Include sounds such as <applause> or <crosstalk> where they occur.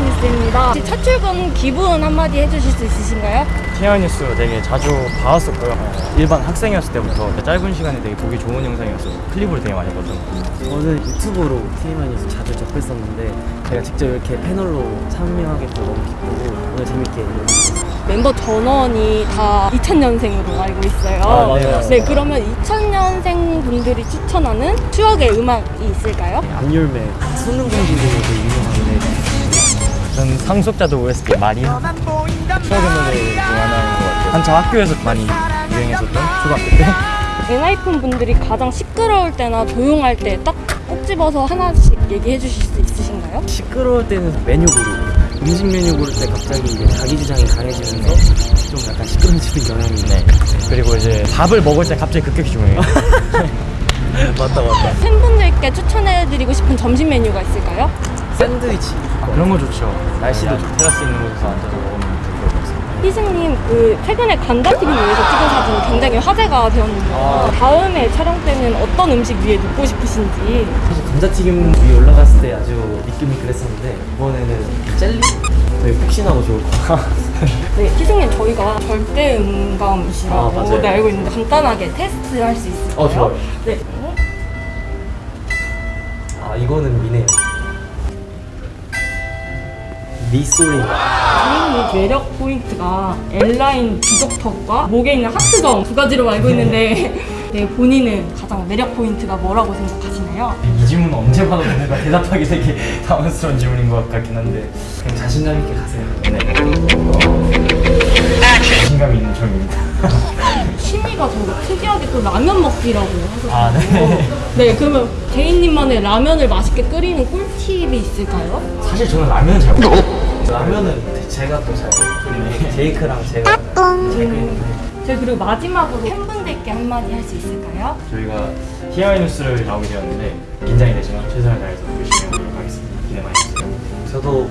하니까 첫 출근 기분 한마디 해주실 수 있으신가요? 티아뉴스 되게 자주 봐왔었고요. 어, 일반 학생이었을 때부터 짧은 시간에 되게 보기 좋은 영상이었어서 클립을 되게 많이 봤던 것. 저는 유튜브로 TMI에서 자주 접했었는데 제가 직접 이렇게 패널로 참여하게 돼서 너무 기쁘고 오늘 재밌게. 멤버 전원이 다 2000년생으로 알고 있어요. 아, 맞아요. 네, 그러면 2000년생 분들이 추천하는 추억의 음악이 있을까요? 안율매 수능공지들이 되게 유명한데 전 상속자도 OST 많이 추억의 노래 중 하나인 것 같아요. 한참 학교에서 많이 유행했었던 초등학교 때. <laughs> 엔하이픈 분들이 가장 시끄러울 때나 조용할 때 딱 꼭 집어서 하나씩 얘기해 주실 수 있으신가요? 시끄러울 때는 메뉴 고르고 음식 메뉴 고를 때 갑자기 이제 자기 주장이 강해지면서 좀 약간 시끄러지는 경향이 네. 그리고 이제 밥을 먹을 때 갑자기 급격히 조용해요. <laughs> <laughs> 맞다 맞다 팬분들께 추천해드리고 싶은 점심 메뉴가 있을까요? 샌드위치 그런 거 좋죠. 날씨도 좋고 테라스 있는 곳에서 앉아서 먹으면 좋을 것 같습니다. 희승님 그 최근에 간다TV 위에서 찍은 사진이 굉장히 화제가 되었는데요. 다음에 촬영 때는 어떤 음식 위에 눕고 싶으신지 사실 감자튀김 위에 올라갔을 때 아주 미끌미끌했었는데 이번에는 젤리? 되게 푹신하고 좋을 것 같아요 네, 희승님 저희가 절대 음감이시라고 아. 네, 알고 있는데 간단하게 테스트 할 수 있을까요? 어, 좋아요. 네. 아 이거는 미네요 미소리 본인이 매력 포인트가 L라인 비석턱과 목에 있는 하트점 두 가지로 알고 있는데 <laughs> 네, 본인은 가장 매력 포인트가 뭐라고 생각하시나요? 이 질문 언제 봐도 뭔가 대답하기 되게 <laughs> 당황스러운 질문인 것 같긴 한데 그냥 자신감 있게 가세요. 네. 자신감 있는 질문입니다. <laughs> 취미가 저 특이하게 또 라면 먹기라고 하셨어요. 아, 네. 네, 그러면 개인님만의 라면을 맛있게 끓이는 꿀팁이 있을까요? 사실 저는 라면은 잘 못해요. 라면은 제가 또 잘 끓이네 제이크랑 제가 잘 끓이는데 저희 그리고 마지막으로 팬분들께 한마디 할 수 있을까요? 저희가 TI 뉴스를 나오게 되었는데 긴장이 되지만 최선을 다해서 열심히 해보도록 하겠습니다. 기대 많이 해주세요. 저도